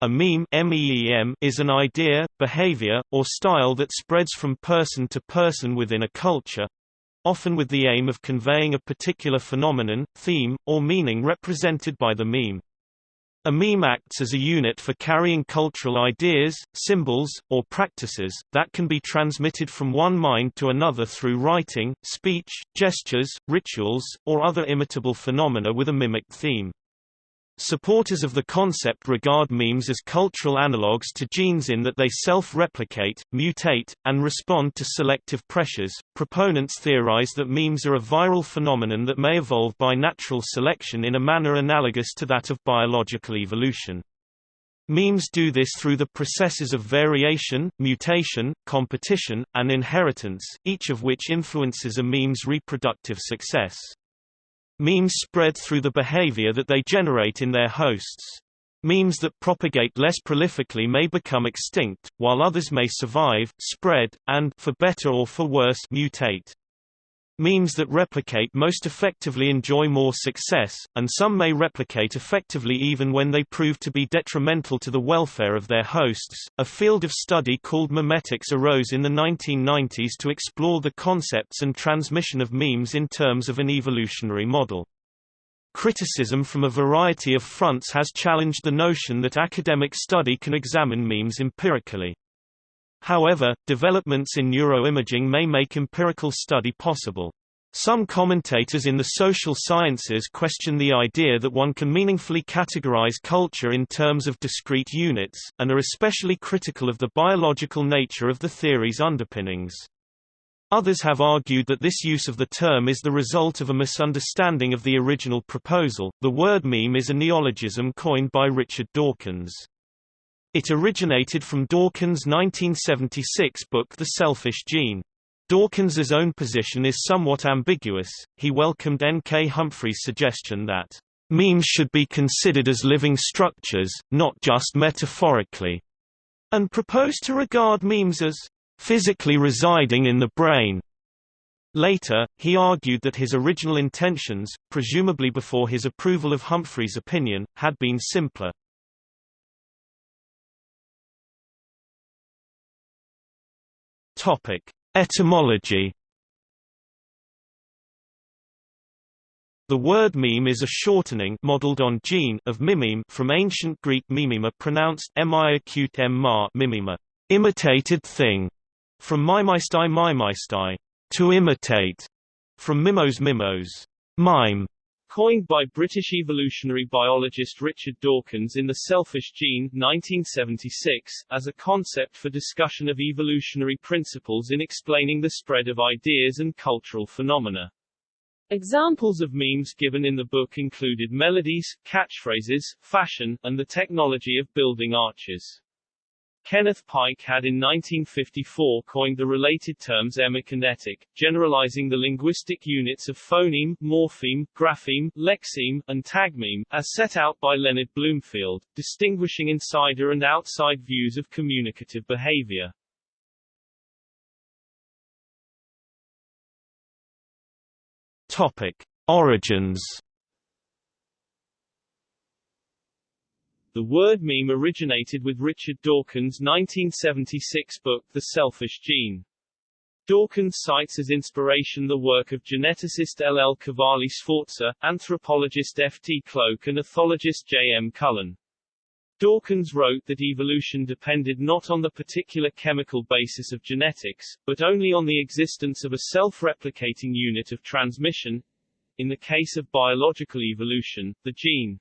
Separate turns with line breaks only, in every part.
A meme MEEM is an idea, behavior, or style that spreads from person to person within a culture, often with the aim of conveying a particular phenomenon, theme, or meaning represented by the meme. A meme acts as a unit for carrying cultural ideas, symbols, or practices, that can be transmitted from one mind to another through writing, speech, gestures, rituals, or other imitable phenomena with a mimic theme. Supporters of the concept regard memes as cultural analogues to genes in that they self-replicate, mutate, and respond to selective pressures. Proponents theorize that memes are a viral phenomenon that may evolve by natural selection in a manner analogous to that of biological evolution. Memes do this through the processes of variation, mutation, competition, and inheritance, each of which influences a meme's reproductive success. Memes spread through the behavior that they generate in their hosts. Memes that propagate less prolifically may become extinct, while others may survive, spread, and for better or for worse, mutate. Memes that replicate most effectively enjoy more success, and some may replicate effectively even when they prove to be detrimental to the welfare of their hosts. A field of study called memetics arose in the 1990s to explore the concepts and transmission of memes in terms of an evolutionary model. Criticism from a variety of fronts has challenged the notion that academic study can examine memes empirically. However, developments in neuroimaging may make empirical study possible. Some commentators in the social sciences question the idea that one can meaningfully categorize culture in terms of discrete units, and are especially critical of the biological nature of the theory's underpinnings. Others have argued that this use of the term is the result of a misunderstanding of the original proposal. The word meme is a neologism coined by Richard Dawkins. It originated from Dawkins' 1976 book The Selfish Gene. Dawkins's own position is somewhat ambiguous. He welcomed N. K. Humphrey's suggestion that memes should be considered as living structures, not just metaphorically, and proposed to regard memes as physically residing in the brain. Later, he argued that his original intentions, presumably before his approval of Humphrey's opinion, had been simpler. Topic: Etymology. The word meme is a shortening modeled on gene of mimeme from ancient Greek mimema pronounced mi-acute m mimema, imitated thing, from mimeistai mimeistai, to imitate, from mimos mimos, mime, Coined by British evolutionary biologist Richard Dawkins in The Selfish Gene 1976, as a concept for discussion of evolutionary principles in explaining the spread of ideas and cultural phenomena. Examples of memes given in the book included melodies, catchphrases, fashion, and the technology of building arches. Kenneth Pike had in 1954 coined the related terms emikinetic, generalizing the linguistic units of phoneme, morpheme, grapheme, lexeme, and tagmeme, as set out by Leonard Bloomfield, distinguishing insider and outside views of communicative behavior. Topic. Origins The word meme originated with Richard Dawkins' 1976 book The Selfish Gene. Dawkins cites as inspiration the work of geneticist L. L. Cavalli Sforza, anthropologist F. T. Cloak and ethologist J. M. Cullen. Dawkins wrote that evolution depended not on the particular chemical basis of genetics, but only on the existence of a self-replicating unit of transmission, in the case of biological evolution, the gene.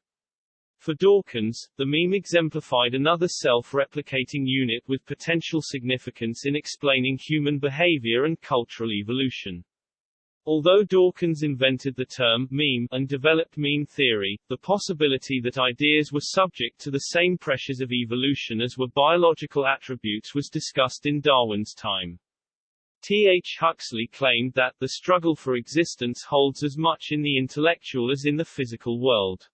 For Dawkins, the meme exemplified another self-replicating unit with potential significance in explaining human behavior and cultural evolution. Although Dawkins invented the term meme and developed meme theory, the possibility that ideas were subject to the same pressures of evolution as were biological attributes was discussed in Darwin's time. T. H. Huxley claimed that the struggle for existence holds as much in the intellectual as in the physical world.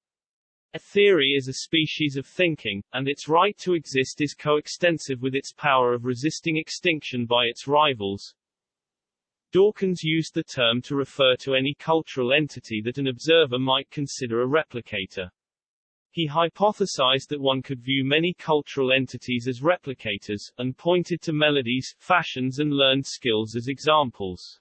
A theory is a species of thinking, and its right to exist is coextensive with its power of resisting extinction by its rivals. Dawkins used the term to refer to any cultural entity that an observer might consider a replicator.
He hypothesized that one could view many cultural entities as replicators, and pointed to melodies, fashions and learned skills as examples.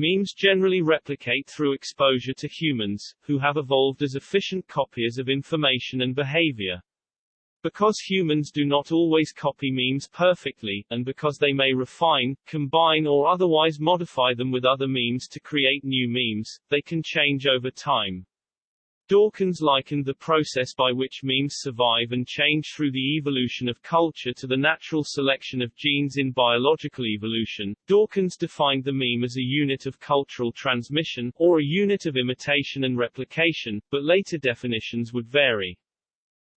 Memes generally replicate through exposure to humans, who have evolved as efficient copiers of information and behavior. Because humans do not always copy memes perfectly, and because they may refine, combine or otherwise modify them with other memes to create new memes, they can change over time. Dawkins likened the process by which memes survive and change through the evolution of culture to the natural selection of genes in biological evolution. Dawkins defined the meme as a unit of cultural transmission, or a unit of imitation and replication, but later definitions would vary.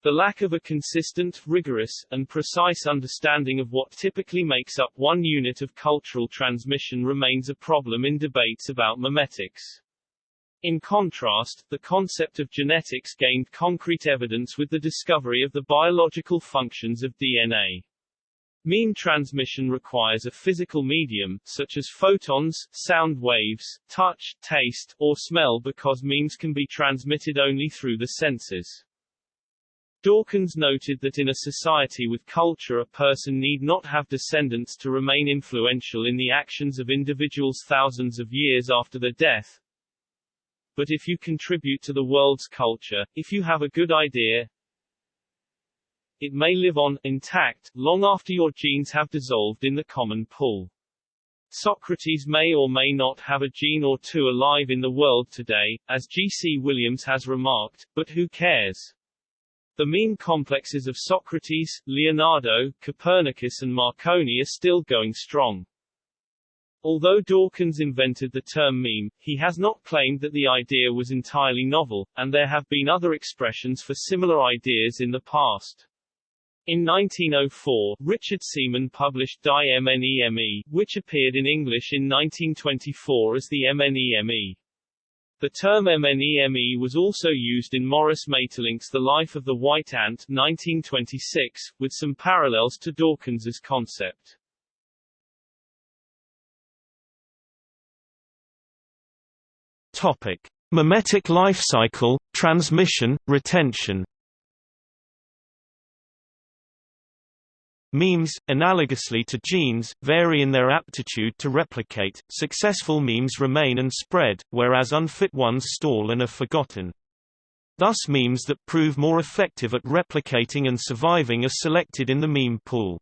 The lack of a consistent, rigorous, and precise understanding of what typically makes up one unit of cultural transmission remains a problem in debates about memetics. In contrast, the concept of genetics gained concrete evidence with the discovery of the biological functions of DNA. Meme transmission requires a physical medium, such as photons, sound waves, touch, taste, or smell because memes can be transmitted only through the senses. Dawkins noted that in a society with culture a person need not have descendants to remain influential in the actions of individuals thousands of years after their death, but if you contribute to the world's culture, if you have a good idea, it may live on, intact, long after your genes have dissolved in the common pool. Socrates may or may not have a gene or two alive in the world today, as G.C. Williams has remarked, but who cares? The meme complexes of Socrates, Leonardo, Copernicus and Marconi are still going strong. Although Dawkins invented the term meme, he has not claimed that the idea was entirely novel, and there have been other expressions for similar ideas in the past. In 1904, Richard Semon published Die MNEME, which appeared in English in 1924 as the MNEME. The term MNEME was also used in Maurice Maeterlinck's The Life of the White Ant 1926, with some parallels to Dawkins's concept.
Topic: Memetic life cycle, transmission, retention. Memes, analogously to genes, vary in their aptitude to replicate. Successful memes remain and spread, whereas unfit ones stall and are forgotten. Thus memes that prove more effective at replicating and surviving are selected in the meme pool.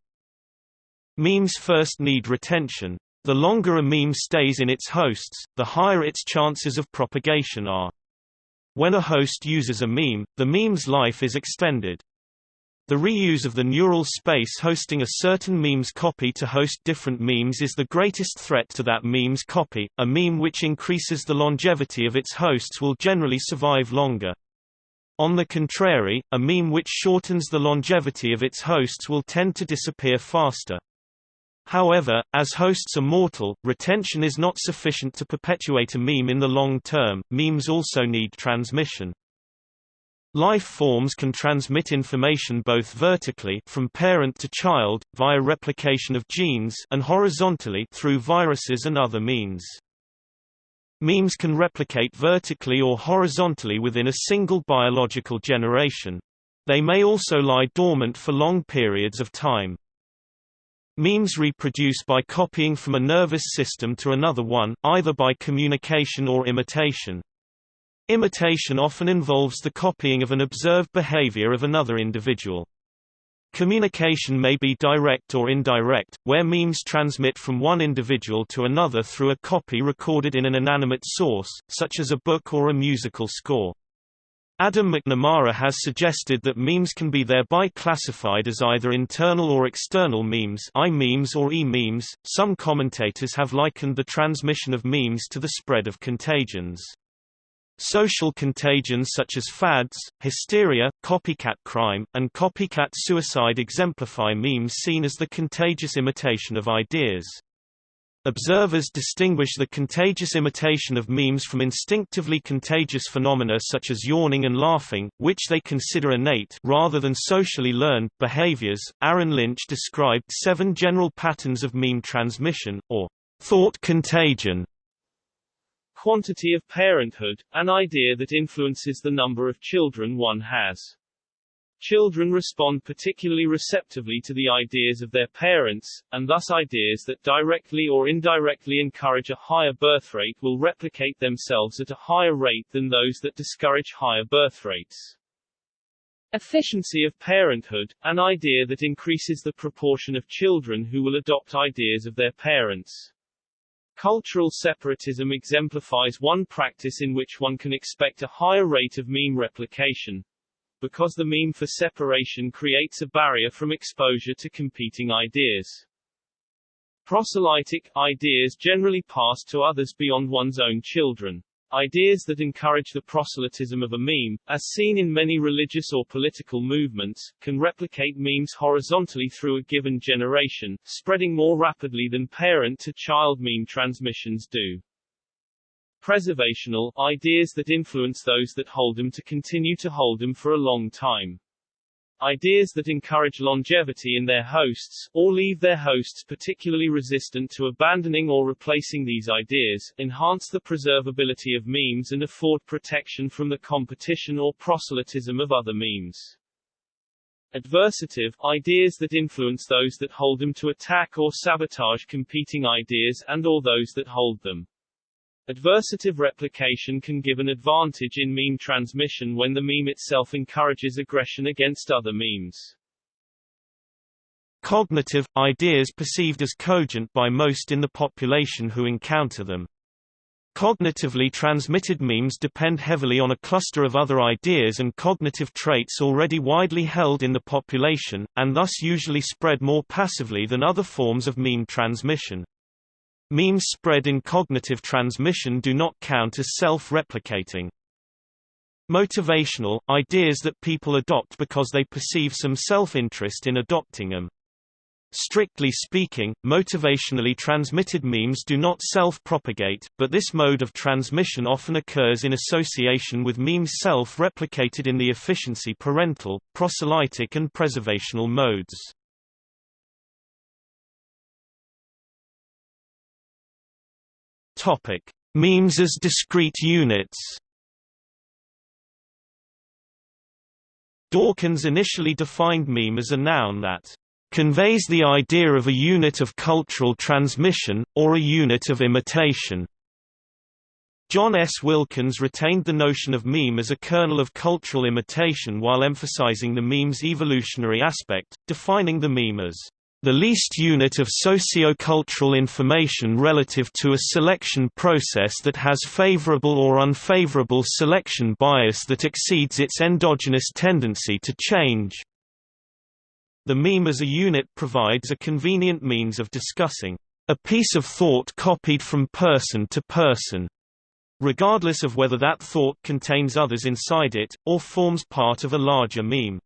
Memes first need retention. The longer a meme stays in its hosts, the higher its chances of propagation are. When a host uses a meme, the meme's life is extended. The reuse of the neural space hosting a certain meme's copy to host different memes is the greatest threat to that meme's copy. A meme which increases the longevity of its hosts will generally survive longer. On the contrary, a meme which shortens the longevity of its hosts will tend to disappear faster. However, as hosts are mortal, retention is not sufficient to perpetuate a meme in the long term, memes also need transmission. Life forms can transmit information both vertically from parent to child, via replication of genes and horizontally through viruses and other means. Memes can replicate vertically or horizontally within a single biological generation. They may also lie dormant for long periods of time. Memes reproduce by copying from a nervous system to another one, either by communication or imitation. Imitation often involves the copying of an observed behavior of another individual. Communication may be direct or indirect, where memes transmit from one individual to another through a copy recorded in an inanimate source, such as a book or a musical score. Adam McNamara has suggested that memes can be thereby classified as either internal or external memes I-memes or e-memes. Some commentators have likened the transmission of memes to the spread of contagions. Social contagions such as fads, hysteria, copycat crime, and copycat suicide exemplify memes seen as the contagious imitation of ideas. Observers distinguish the contagious imitation of memes from instinctively contagious phenomena such as yawning and laughing, which they consider innate rather than socially learned behaviors. Aaron Lynch described seven general patterns of meme transmission, or thought contagion.
Quantity of parenthood, an idea that influences the number of children one has. Children respond particularly receptively to the ideas of their parents, and thus ideas that directly or indirectly encourage a higher birth rate will replicate themselves at a higher rate than those that discourage higher birth rates. Efficiency of parenthood, an idea that increases the proportion of children who will adopt ideas of their parents. Cultural separatism exemplifies one practice in which one can expect a higher rate of meme replication, because the meme for separation creates a barrier from exposure to competing ideas. Proselytic ideas generally pass to others beyond one's own children. Ideas that encourage the proselytism of a meme, as seen in many religious or political movements, can replicate memes horizontally through a given generation, spreading more rapidly than parent-to-child meme transmissions do. Preservational, ideas that influence those that hold them to continue to hold them for a long time. Ideas that encourage longevity in their hosts, or leave their hosts particularly resistant to abandoning or replacing these ideas, enhance the preservability of memes and afford protection from the competition or proselytism of other memes. Adversative, ideas that influence those that hold them to attack or sabotage competing ideas and or those that hold them. Adversative replication can give an advantage in meme transmission when the meme itself encourages aggression against other memes.
Cognitive – ideas perceived as cogent by most in the population who encounter them. Cognitively transmitted memes depend heavily on a cluster of other ideas and cognitive traits already widely held in the population, and thus usually spread more passively than other forms of meme transmission. Memes spread in cognitive transmission do not count as self-replicating. Motivational – ideas that people adopt because they perceive some self-interest in adopting them. Strictly speaking, motivationally transmitted memes do not self-propagate, but this mode of transmission often occurs in association with memes self-replicated in the efficiency parental, proselytic and preservational modes. Topic: Memes as discrete units. Dawkins initially defined meme as a noun that conveys the idea of a unit of cultural transmission, or a unit of imitation. John S. Wilkins retained the notion of meme as a kernel of cultural imitation while emphasizing the meme's evolutionary aspect, defining the meme as the least unit of socio-cultural information relative to a selection process that has favorable or unfavorable selection bias that exceeds its endogenous tendency to change. The meme as a unit provides a convenient means of discussing a piece of thought copied from person to person, regardless of whether that thought contains others inside it, or forms part of a larger meme.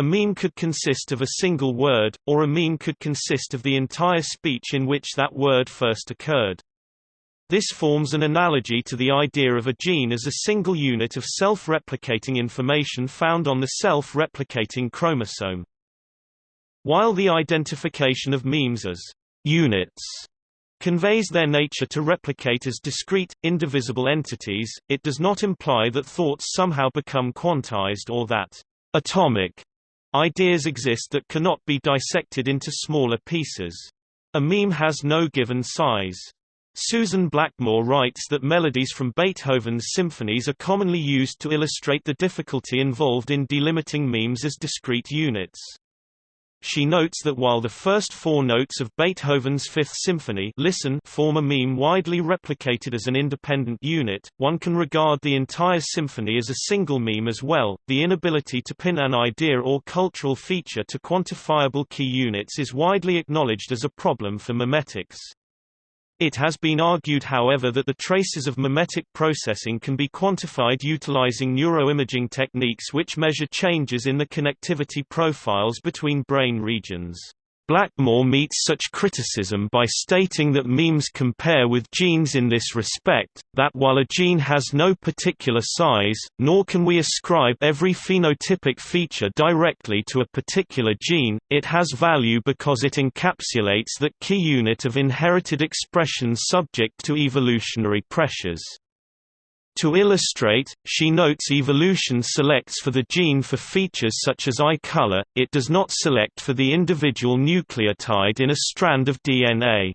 A meme could consist of a single word, or a meme could consist of the entire speech in which that word first occurred. This forms an analogy to the idea of a gene as a single unit of self-replicating information found on the self-replicating chromosome. While the identification of memes as units conveys their nature to replicate as discrete, indivisible entities, it does not imply that thoughts somehow become quantized or that atomic Ideas exist that cannot be dissected into smaller pieces. A meme has no given size. Susan Blackmore writes that melodies from Beethoven's symphonies are commonly used to illustrate the difficulty involved in delimiting memes as discrete units. She notes that while the first four notes of Beethoven's Fifth Symphony listen form a meme widely replicated as an independent unit, one can regard the entire symphony as a single meme as well. The inability to pin an idea or cultural feature to quantifiable key units is widely acknowledged as a problem for memetics. It has been argued however that the traces of memetic processing can be quantified utilizing neuroimaging techniques which measure changes in the connectivity profiles between brain regions. Blackmore meets such criticism by stating that memes compare with genes in this respect, that while a gene has no particular size, nor can we ascribe every phenotypic feature directly to a particular gene, it has value because it encapsulates that key unit of inherited expression subject to evolutionary pressures. To illustrate, she notes evolution selects for the gene for features such as eye color, it does not select for the individual nucleotide in a strand of DNA.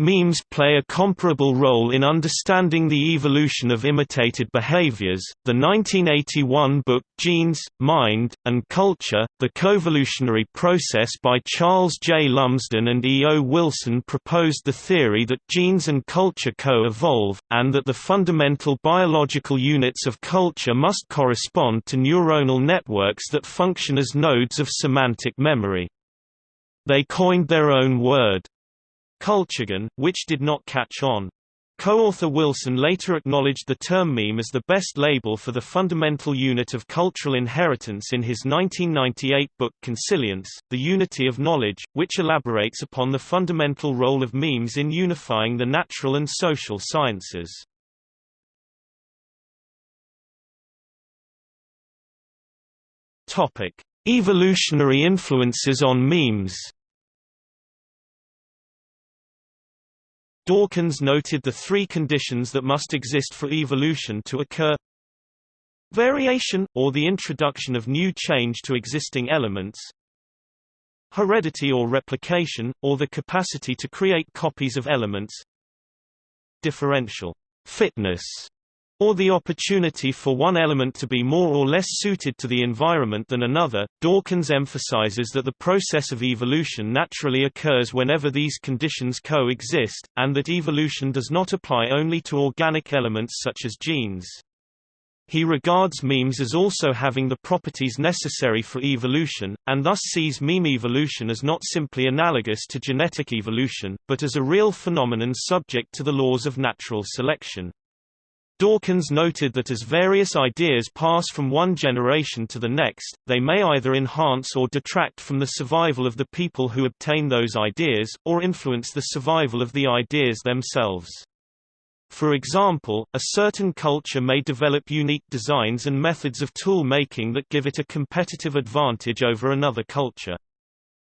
Memes play a comparable role in understanding the evolution of imitated behaviors. The 1981 book Genes, Mind, and Culture The Coevolutionary Process by Charles J. Lumsden and E. O. Wilson proposed the theory that genes and culture co evolve, and that the fundamental biological units of culture must correspond to neuronal networks that function as nodes of semantic memory. They coined their own word, Culturgen, which did not catch on. Co-author Wilson later acknowledged the term meme as the best label for the fundamental unit of cultural inheritance in his 1998 book Consilience, The Unity of Knowledge, which elaborates upon the fundamental role of memes in unifying the natural and social sciences. Evolutionary influences on memes. Dawkins noted the three conditions that must exist for evolution to occur. Variation, or the introduction of new change to existing elements. Heredity or replication, or the capacity to create copies of elements. Differential. Fitness or the opportunity for one element to be more or less suited to the environment than another. Dawkins emphasizes that the process of evolution naturally occurs whenever these conditions coexist, and that evolution does not apply only to organic elements such as genes. He regards memes as also having the properties necessary for evolution, and thus sees meme evolution as not simply analogous to genetic evolution, but as a real phenomenon subject to the laws of natural selection. Dawkins noted that as various ideas pass from one generation to the next, they may either enhance or detract from the survival of the people who obtain those ideas, or influence the survival of the ideas themselves. For example, a certain culture may develop unique designs and methods of tool making that give it a competitive advantage over another culture.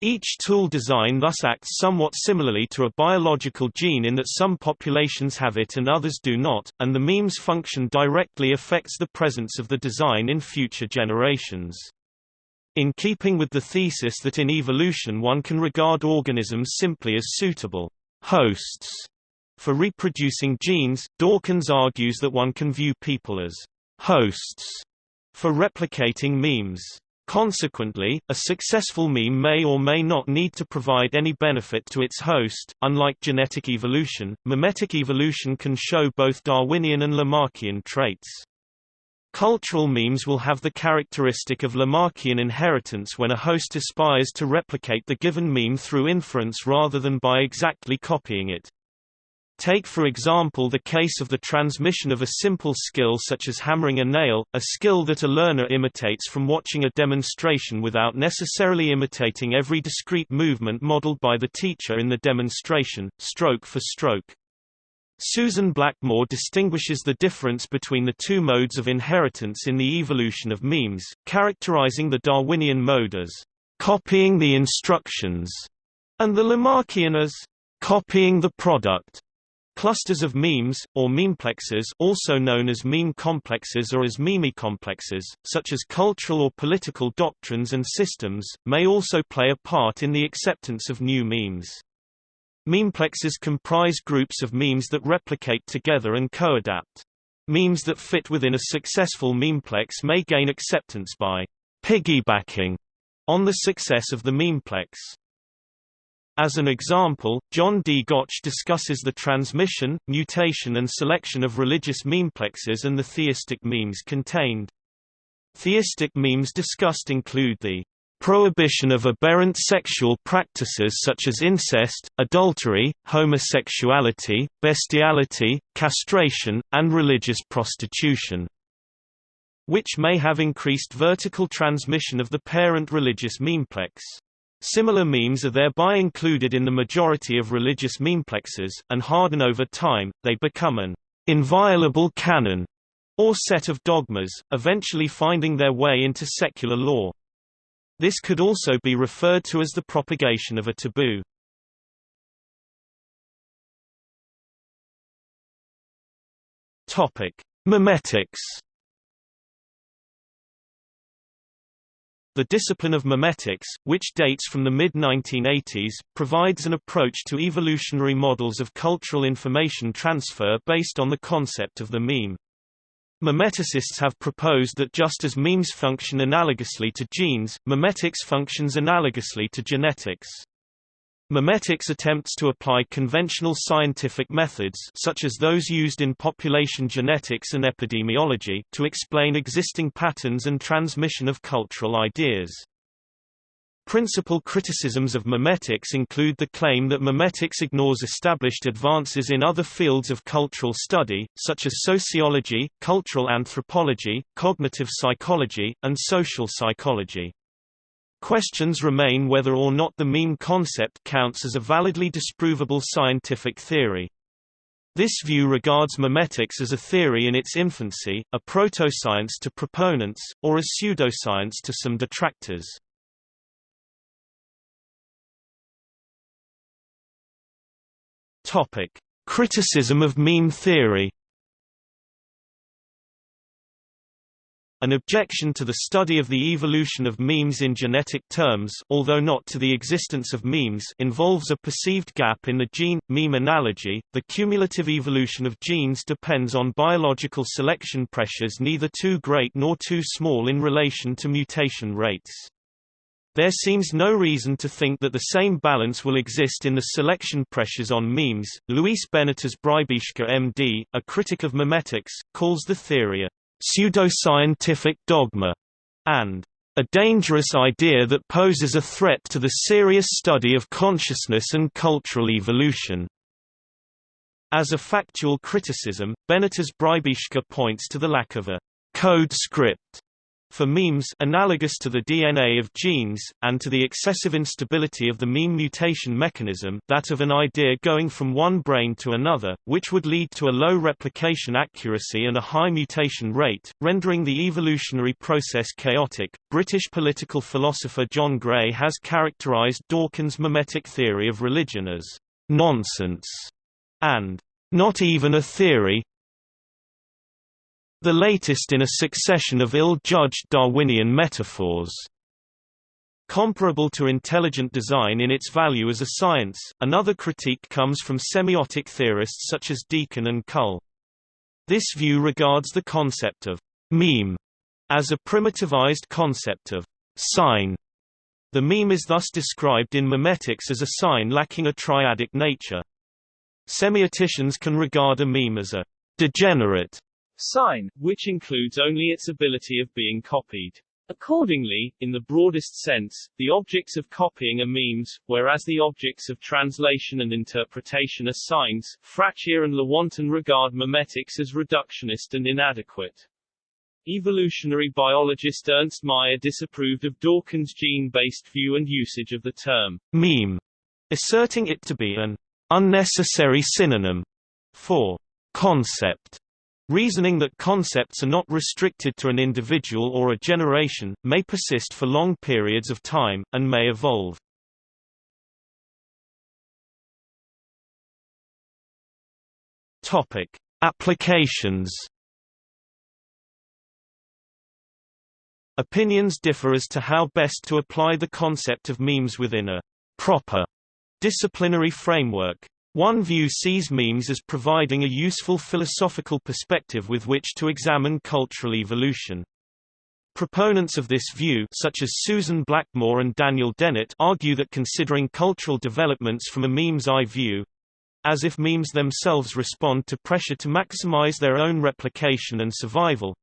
Each tool design thus acts somewhat similarly to a biological gene in that some populations have it and others do not, and the meme's function directly affects the presence of the design in future generations. In keeping with the thesis that in evolution one can regard organisms simply as suitable hosts for reproducing genes, Dawkins argues that one can view people as hosts for replicating memes. Consequently, a successful meme may or may not need to provide any benefit to its host. Unlike genetic evolution, memetic evolution can show both Darwinian and Lamarckian traits. Cultural memes will have the characteristic of Lamarckian inheritance when a host aspires to replicate the given meme through inference rather than by exactly copying it. Take for example the case of the transmission of a simple skill such as hammering a nail, a skill that a learner imitates from watching a demonstration without necessarily imitating every discrete movement modeled by the teacher in the demonstration, stroke for stroke. Susan Blackmore distinguishes the difference between the two modes of inheritance in the evolution of memes, characterizing the Darwinian mode as copying the instructions, and the Lamarckian as copying the product. Clusters of memes, or memeplexes also known as meme complexes or as memecomplexes, such as cultural or political doctrines and systems, may also play a part in the acceptance of new memes. Memeplexes comprise groups of memes that replicate together and co-adapt. Memes that fit within a successful memeplex may gain acceptance by piggybacking on the success of the memeplex. As an example, John D. Gottsch discusses the transmission, mutation and selection of religious memeplexes and the theistic memes contained. Theistic memes discussed include the prohibition of aberrant sexual practices such as incest, adultery, homosexuality, bestiality, castration, and religious prostitution, which may have increased vertical transmission of the parent religious memeplex. Similar memes are thereby included in the majority of religious memeplexes, and harden over time, they become an inviolable canon, or set of dogmas, eventually finding their way into secular law. This could also be referred to as the propagation of a taboo. Topic: Memetics The discipline of memetics, which dates from the mid-1980s, provides an approach to evolutionary models of cultural information transfer based on the concept of the meme. Memeticists have proposed that just as memes function analogously to genes, memetics functions analogously to genetics. Memetics attempts to apply conventional scientific methods such as those used in population genetics and epidemiology to explain existing patterns and transmission of cultural ideas. Principal criticisms of memetics include the claim that memetics ignores established advances in other fields of cultural study, such as sociology, cultural anthropology, cognitive psychology, and social psychology. Questions remain whether or not the meme concept counts as a validly disprovable scientific theory. This view regards memetics as a theory in its infancy, a proto-science to proponents, or a pseudoscience to some detractors. Topic: Criticism of meme theory. An objection to the study of the evolution of memes in genetic terms although not to the existence of memes involves a perceived gap in the gene-meme analogy. The cumulative evolution of genes depends on biological selection pressures neither too great nor too small in relation to mutation rates. There seems no reason to think that the same balance will exist in the selection pressures on memes. Luis Benitez Bribiesca MD, a critic of memetics, calls the theory a pseudoscientific dogma and a dangerous idea that poses a threat to the serious study of consciousness and cultural evolution. As a factual criticism, Benitez Bribiesca points to the lack of a code script for memes analogous to the DNA of genes, and to the excessive instability of the meme mutation mechanism that of an idea going from one brain to another, which would lead to a low replication accuracy and a high mutation rate, rendering the evolutionary process chaotic. British political philosopher John Gray has characterized Dawkins' memetic theory of religion as nonsense and not even a theory, the latest in a succession of ill-judged Darwinian metaphors. Comparable to intelligent design in its value as a science, another critique comes from semiotic theorists such as Deacon and Kull. This view regards the concept of meme as a primitivized concept of sign. The meme is thus described in memetics as a sign lacking a triadic nature. Semioticians can regard a meme as a degenerate
sign, which includes only its ability of being copied. Accordingly, in the broadest sense, the objects of copying are memes, whereas the objects of translation and interpretation are signs. Fracchia and Lewontin regard memetics as reductionist and inadequate. Evolutionary biologist Ernst Mayr disapproved of Dawkins' gene-based view and usage of the term
meme, asserting it to be an unnecessary synonym for concept Reasoning that concepts are not restricted to an individual or a generation, may persist for long periods of time, and may evolve. Topic. Applications Opinions differ as to how best to apply the concept of memes within a proper disciplinary framework. One view sees memes as providing a useful philosophical perspective with which to examine cultural evolution. Proponents of this view such as Susan Blackmore and Daniel Dennett argue that considering cultural developments from a meme's eye view as if memes themselves respond to pressure to maximize their own replication and survival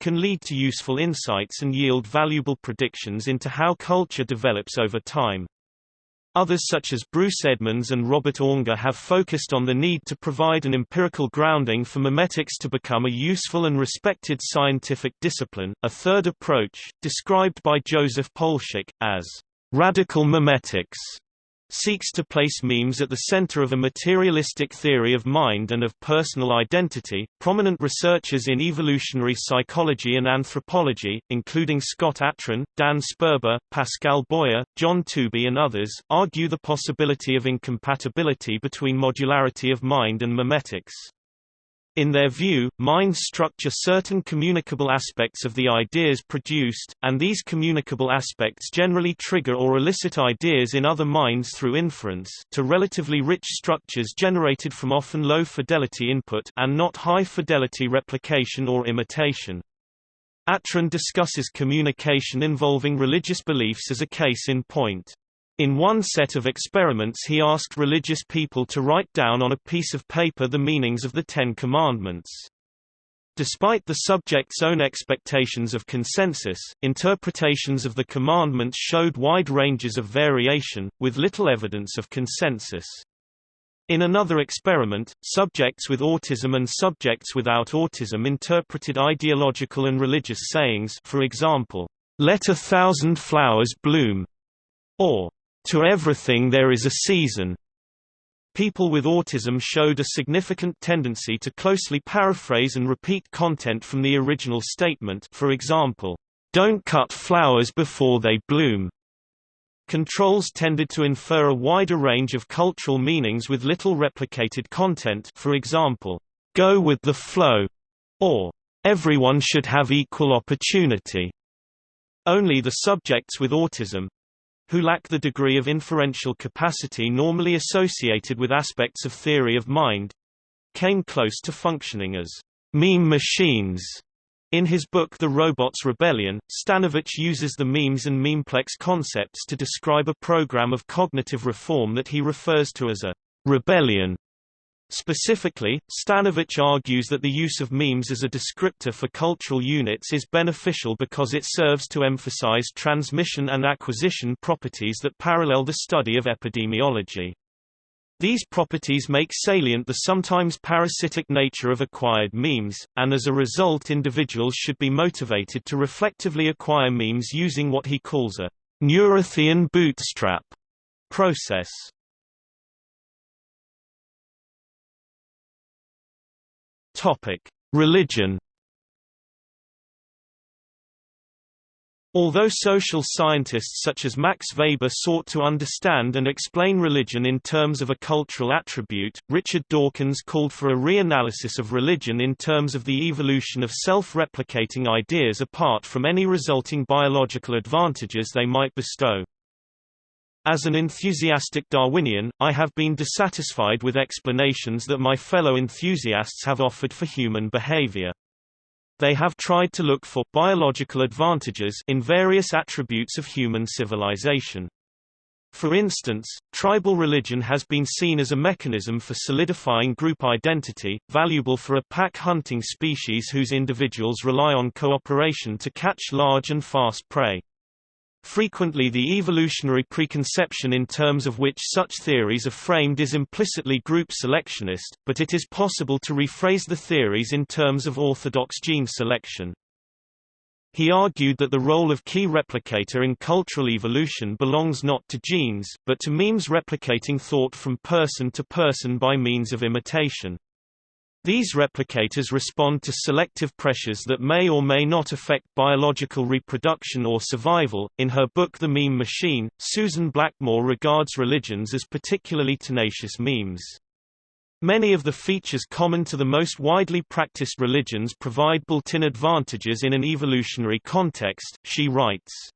can lead to useful insights and yield valuable predictions into how culture develops over time. Others such as Bruce Edmonds and Robert Aunger have focused on the need to provide an empirical grounding for memetics to become a useful and respected scientific discipline. A third approach, described by Joseph Poulshock, as radical memetics, seeks to place memes at the center of a materialistic theory of mind and of personal identity. Prominent researchers in evolutionary psychology and anthropology, including Scott Atran, Dan Sperber, Pascal Boyer, John Tooby, and others, argue the possibility of incompatibility between modularity of mind and memetics. In their view, minds structure certain communicable aspects of the ideas produced, and these communicable aspects generally trigger or elicit ideas in other minds through inference to relatively rich structures generated from often low-fidelity input and not high-fidelity replication or imitation. Atran discusses communication involving religious beliefs as a case in point. In one set of experiments he asked religious people to write down on a piece of paper the meanings of the Ten Commandments. Despite the subject's own expectations of consensus, interpretations of the commandments showed wide ranges of variation, with little evidence of consensus. In another experiment, subjects with autism and subjects without autism interpreted ideological and religious sayings for example, "'Let a thousand flowers bloom' or to everything there is a season. People with autism showed a significant tendency to closely paraphrase and repeat content from the original statement for example, "'Don't cut flowers before they bloom'". Controls tended to infer a wider range of cultural meanings with little replicated content for example, "'Go with the flow' or "'Everyone should have equal opportunity'". Only the subjects with autism, who lack the degree of inferential capacity normally associated with aspects of theory of mind, came close to functioning as meme machines. In his book The Robot's Rebellion, Stanovich uses the memes and memeplex concepts to describe a program of cognitive reform that he refers to as a rebellion Specifically, Stanovich argues that the use of memes as a descriptor for cultural units is beneficial because it serves to emphasize transmission and acquisition properties that parallel the study of epidemiology. These properties make salient the sometimes parasitic nature of acquired memes, and as a result individuals should be motivated to reflectively acquire memes using what he calls a Neurathian bootstrap process. Topic: Religion. Although social scientists such as Max Weber sought to understand and explain religion in terms of a cultural attribute, Richard Dawkins called for a reanalysis of religion in terms of the evolution of self-replicating ideas apart from any resulting biological advantages they might bestow. As an enthusiastic Darwinian, I have been dissatisfied with explanations that my fellow enthusiasts have offered for human behavior. They have tried to look for biological advantages in various attributes of human civilization. For instance, tribal religion has been seen as a mechanism for solidifying group identity, valuable for a pack hunting species whose individuals rely on cooperation to catch large and fast prey. Frequently the evolutionary preconception in terms of which such theories are framed is implicitly group selectionist, but it is possible to rephrase the theories in terms of orthodox gene selection. He argued that the role of key replicator in cultural evolution belongs not to genes, but to memes replicating thought from person to person by means of imitation. These replicators respond to selective pressures that may or may not affect biological reproduction or survival. In her book The Meme Machine, Susan Blackmore regards religions as particularly tenacious memes. Many of the features common to the most widely practiced religions provide built-in advantages in an evolutionary context, she writes.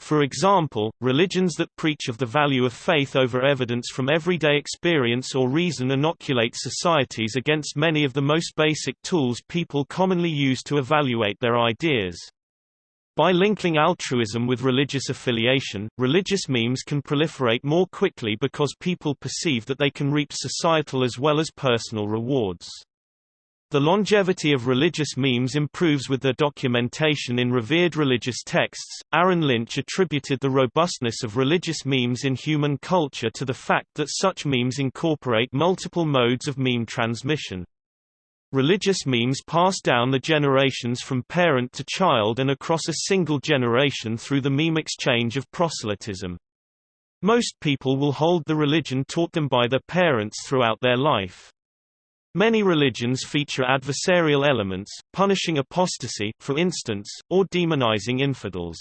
For example, religions that preach of the value of faith over evidence from everyday experience or reason inoculate societies against many of the most basic tools people commonly use to evaluate their ideas. By linking altruism with religious affiliation, religious memes can proliferate more quickly because people perceive that they can reap societal as well as personal rewards. The longevity of religious memes improves with their documentation in revered religious texts. Aaron Lynch attributed the robustness of religious memes in human culture to the fact that such memes incorporate multiple modes of meme transmission. Religious memes pass down the generations from parent to child and across a single generation through the meme exchange of proselytism. Most people will hold the religion taught them by their parents throughout their life. Many religions feature adversarial elements, punishing apostasy, for instance, or demonizing infidels.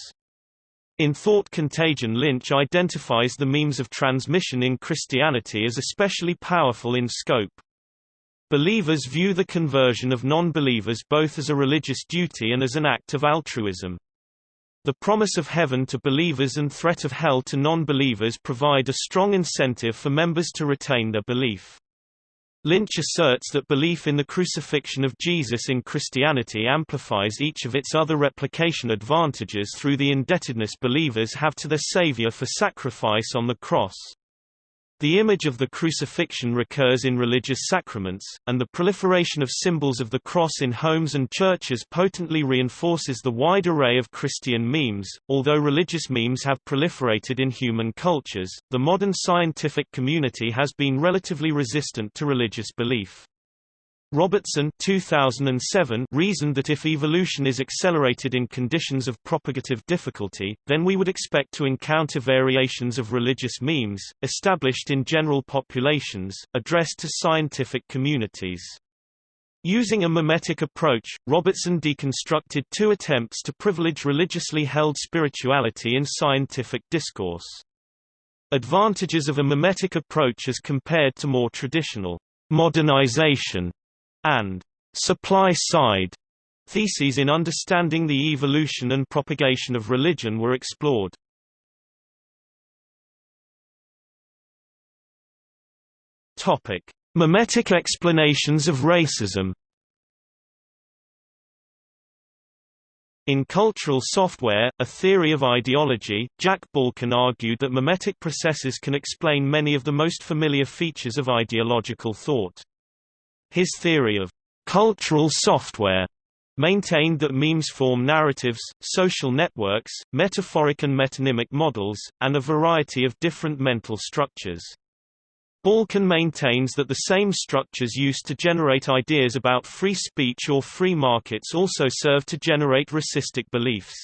In Thought Contagion Lynch identifies the memes of transmission in Christianity as especially powerful in scope. Believers view the conversion of non-believers both as a religious duty and as an act of altruism. The promise of heaven to believers and threat of hell to non-believers provide a strong incentive for members to retain their belief. Lynch asserts that belief in the crucifixion of Jesus in Christianity amplifies each of its other replication advantages through the indebtedness believers have to their Savior for sacrifice on the cross. The image of the crucifixion recurs in religious sacraments, and the proliferation of symbols of the cross in homes and churches potently reinforces the wide array of Christian memes. Although religious memes have proliferated in human cultures, the modern scientific community has been relatively resistant to religious belief. Robertson 2007 reasoned that if evolution is accelerated in conditions of propagative difficulty, then we would expect to encounter variations of religious memes, established in general populations, addressed to scientific communities. Using a memetic approach, Robertson deconstructed two attempts to privilege religiously held spirituality in scientific discourse. Advantages of a memetic approach as compared to more traditional modernization and supply side theses in understanding the evolution and propagation of religion were explored. Topic: Memetic explanations of racism. In Cultural Software, a theory of ideology, Jack Balkin argued that memetic processes can explain many of the most familiar features of ideological thought. His theory of cultural software maintained that memes form narratives, social networks, metaphoric and metonymic models, and a variety of different mental structures. Balkin maintains that the same structures used to generate ideas about free speech or free markets also serve to generate racistic beliefs.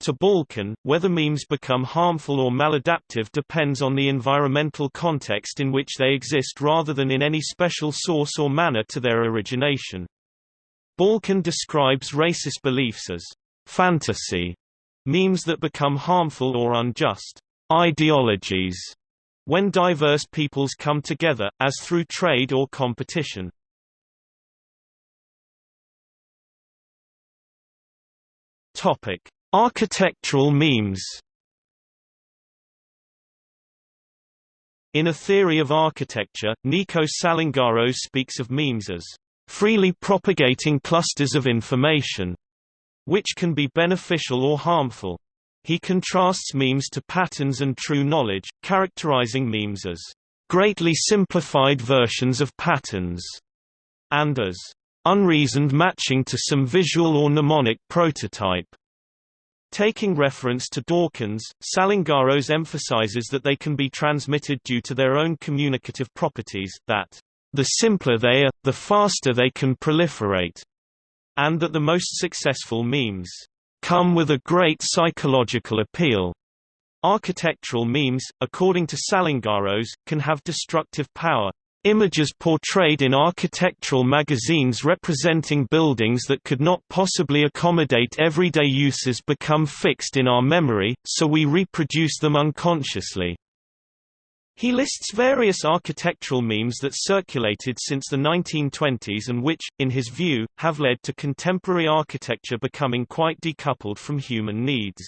To Balkin, whether memes become harmful or maladaptive depends on the environmental context in which they exist rather than in any special source or manner to their origination. Balkin describes racist beliefs as fantasy memes that become harmful or unjust ideologies when diverse peoples come together, as through trade or competition. Topic: Architectural memes In A Theory of Architecture, Nikos Salingaros speaks of memes as freely propagating clusters of information, which can be beneficial or harmful. He contrasts memes to patterns and true knowledge, characterizing memes as greatly simplified versions of patterns, and as unreasoned matching to some visual or mnemonic prototype. Taking reference to Dawkins, Salingaros emphasizes that they can be transmitted due to their own communicative properties, that the simpler they are, the faster they can proliferate, and that the most successful memes come with a great psychological appeal. Architectural memes, according to Salingaros, can have destructive power, Images portrayed in architectural magazines representing buildings that could not possibly accommodate everyday uses become fixed in our memory, so we reproduce them unconsciously. He lists various architectural memes that circulated since the 1920s and which, in his view, have led to contemporary architecture becoming quite decoupled from human needs.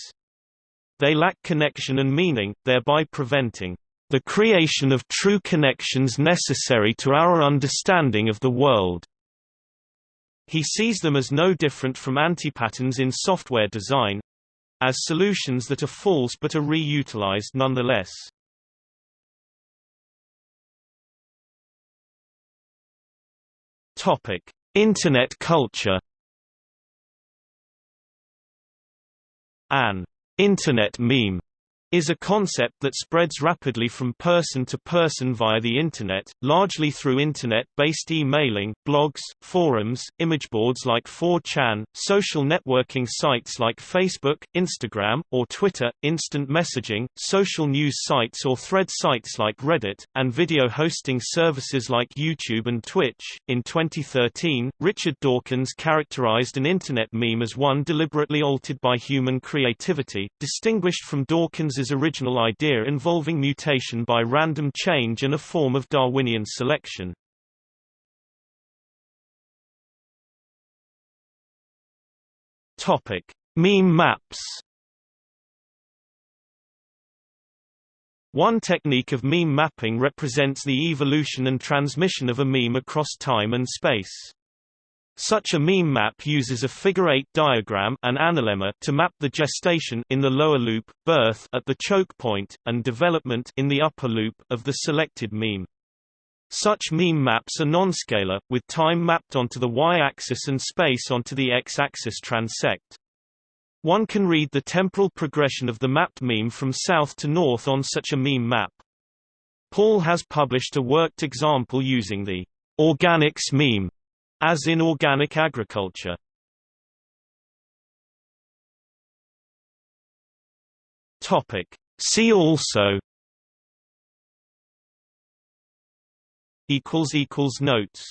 They lack connection and meaning, thereby preventing the creation of true connections necessary to our understanding of the world. He sees them as no different from antipatterns in software design as solutions that are false but are reutilized nonetheless. Topic: Internet culture. An internet meme is a concept that spreads rapidly from person to person via the Internet, largely through Internet-based emailing, blogs, forums, imageboards like 4chan, social networking sites like Facebook, Instagram, or Twitter, instant messaging, social news sites or thread sites like Reddit, and video hosting services like YouTube and Twitch. In 2013, Richard Dawkins characterized an Internet meme as one deliberately altered by human creativity, distinguished from Dawkins' His original idea involving mutation by random change and a form of Darwinian selection. Topic: Meme maps. One technique of meme mapping represents the evolution and transmission of a meme across time and space. Such a meme map uses a figure-eight diagram an analemma to map the gestation in the lower loop, birth at the choke point, and development in the upper loop of the selected meme. Such meme maps are nonscalar, with time mapped onto the y-axis and space onto the x-axis transect. One can read the temporal progression of the mapped meme from south to north on such a meme map. Paull has published a worked example using the organics meme, as in organic agriculture. Topic. See also notes